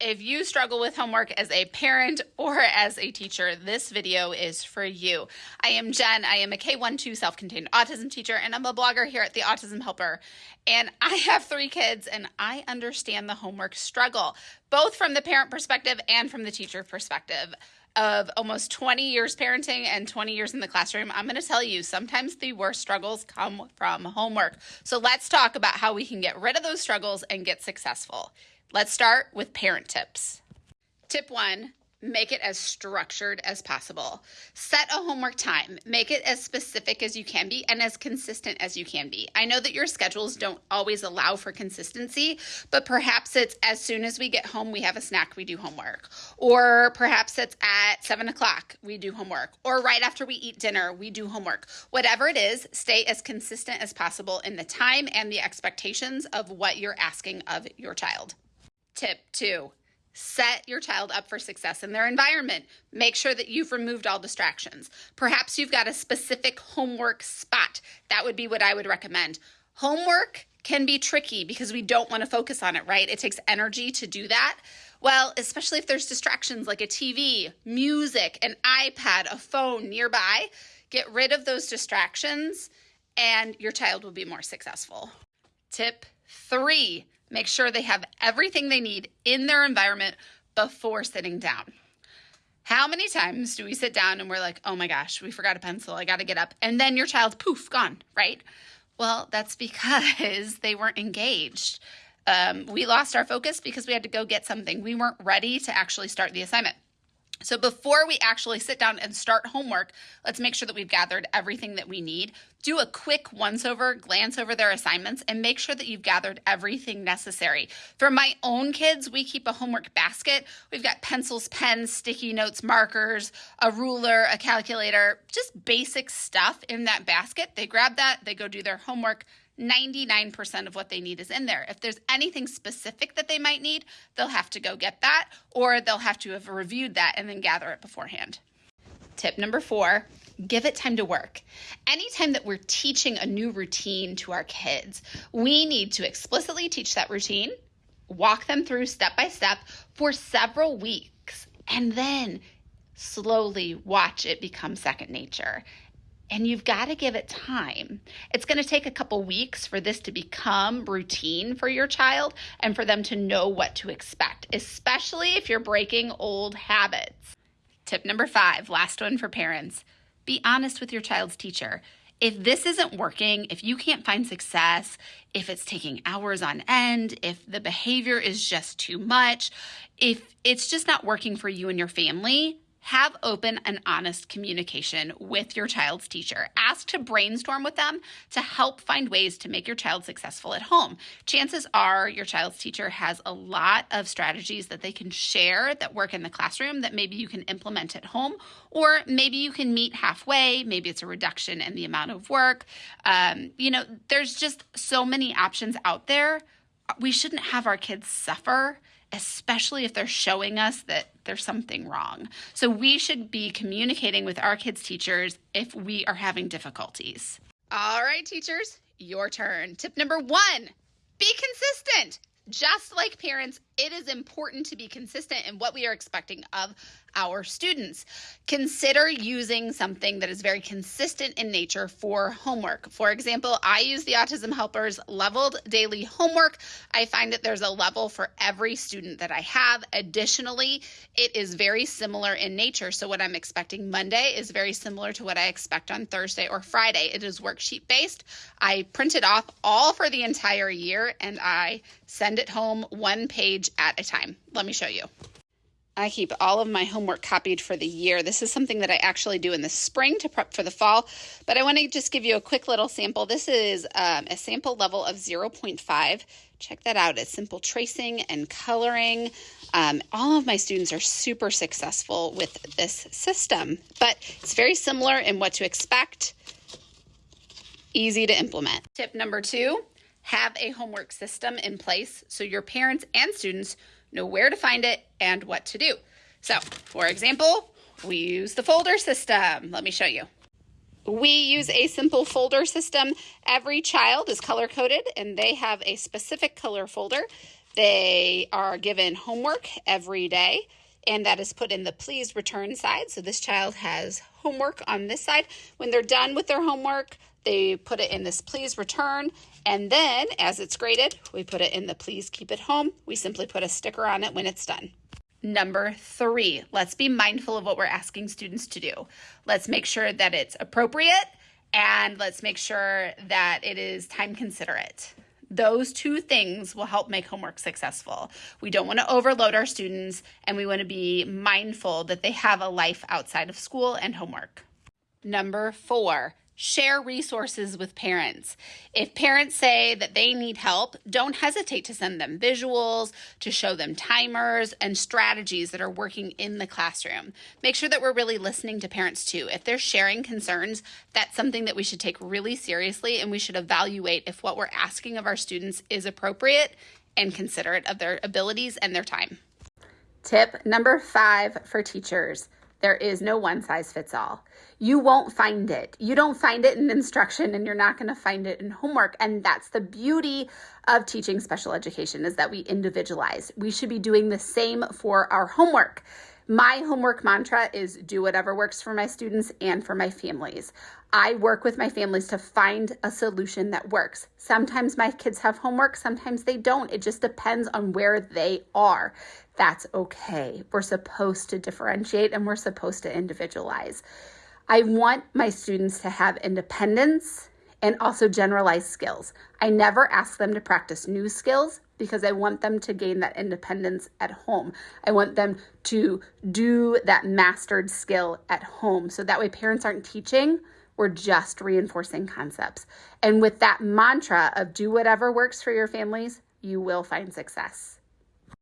if you struggle with homework as a parent or as a teacher, this video is for you. I am Jen. I am a K12 self contained autism teacher, and I'm a blogger here at the Autism Helper. And I have three kids, and I understand the homework struggle, both from the parent perspective and from the teacher perspective. Of almost 20 years parenting and 20 years in the classroom, I'm going to tell you sometimes the worst struggles come from homework. So let's talk about how we can get rid of those struggles and get successful. Let's start with parent tips. Tip one make it as structured as possible. Set a homework time. Make it as specific as you can be and as consistent as you can be. I know that your schedules don't always allow for consistency, but perhaps it's as soon as we get home, we have a snack, we do homework. Or perhaps it's at seven o'clock, we do homework. Or right after we eat dinner, we do homework. Whatever it is, stay as consistent as possible in the time and the expectations of what you're asking of your child. Tip two, set your child up for success in their environment. Make sure that you've removed all distractions. Perhaps you've got a specific homework spot. That would be what I would recommend. Homework can be tricky because we don't want to focus on it, right? It takes energy to do that. Well, especially if there's distractions like a TV, music, an iPad, a phone nearby, get rid of those distractions and your child will be more successful. Tip three Make sure they have everything they need in their environment before sitting down. How many times do we sit down and we're like, oh my gosh, we forgot a pencil, I gotta get up, and then your child's poof, gone, right? Well, that's because they weren't engaged. Um, we lost our focus because we had to go get something. We weren't ready to actually start the assignment. So before we actually sit down and start homework, let's make sure that we've gathered everything that we need. Do a quick once over, glance over their assignments, and make sure that you've gathered everything necessary. For my own kids, we keep a homework basket. We've got pencils, pens, sticky notes, markers, a ruler, a calculator, just basic stuff in that basket. They grab that, they go do their homework 99% of what they need is in there. If there's anything specific that they might need, they'll have to go get that or they'll have to have reviewed that and then gather it beforehand. Tip number four give it time to work. Anytime that we're teaching a new routine to our kids, we need to explicitly teach that routine, walk them through step by step for several weeks, and then slowly watch it become second nature and you've got to give it time. It's going to take a couple weeks for this to become routine for your child and for them to know what to expect, especially if you're breaking old habits. Tip number five, last one for parents be honest with your child's teacher. If this isn't working, if you can't find success, if it's taking hours on end, if the behavior is just too much, if it's just not working for you and your family, have open and honest communication with your child's teacher. Ask to brainstorm with them to help find ways to make your child successful at home. Chances are your child's teacher has a lot of strategies that they can share that work in the classroom that maybe you can implement at home, or maybe you can meet halfway. Maybe it's a reduction in the amount of work. Um, you know, there's just so many options out there. We shouldn't have our kids suffer especially if they're showing us that there's something wrong. So we should be communicating with our kids' teachers if we are having difficulties. All right, teachers, your turn. Tip number one be consistent. Just like parents, it is important to be consistent in what we are expecting of our students. Consider using something that is very consistent in nature for homework. For example, I use the Autism Helpers leveled daily homework. I find that there's a level for every student that I have. Additionally, it is very similar in nature. So, what I'm expecting Monday is very similar to what I expect on Thursday or Friday. It is worksheet based. I print it off all for the entire year and I send it home one page at a time. Let me show you. I keep all of my homework copied for the year. This is something that I actually do in the spring to prep for the fall, but I want to just give you a quick little sample. This is um, a sample level of 0.5. Check that out. It's simple tracing and coloring. Um, all of my students are super successful with this system, but it's very similar in what to expect, easy to implement. Tip number two, have a homework system in place so your parents and students know where to find it and what to do. So, for example, we use the folder system. Let me show you. We use a simple folder system. Every child is color coded and they have a specific color folder They are given homework every day, and that is put in the please return side. So this child has homework on this side. When they're done with their homework, they put it in this please return, and then as it's graded, we put it in the please keep it home. We simply put a sticker on it when it's done. Number three, let's be mindful of what we're asking students to do. Let's make sure that it's appropriate and let's make sure that it is time considerate. Those two things will help make homework successful. We don't want to overload our students and we want to be mindful that they have a life outside of school and homework. Number four, Share resources with parents. If parents say that they need help, don't hesitate to send them visuals, to show them timers and strategies that are working in the classroom. Make sure that we're really listening to parents too. If they're sharing concerns, that's something that we should take really seriously and we should evaluate if what we're asking of our students is appropriate and considerate of their abilities and their time. Tip number five for teachers there is no one size fits all. You won't find it. You don't find it in instruction and you're not going to find it in homework. And that's the beauty of teaching special education is that we individualize. We should be doing the same for our homework. My homework mantra is do whatever works for my students and for my families. I work with my families to find a solution that works. Sometimes my kids have homework, sometimes they don't. It just depends on where they are. That's okay. We're supposed to differentiate and we're supposed to individualize. I want my students to have independence and also generalized skills. I never ask them to practice new skills because I want them to gain that independence at home. I want them to do that mastered skill at home. So that way, parents aren't teaching, we're just reinforcing concepts. And with that mantra of do whatever works for your families, you will find success.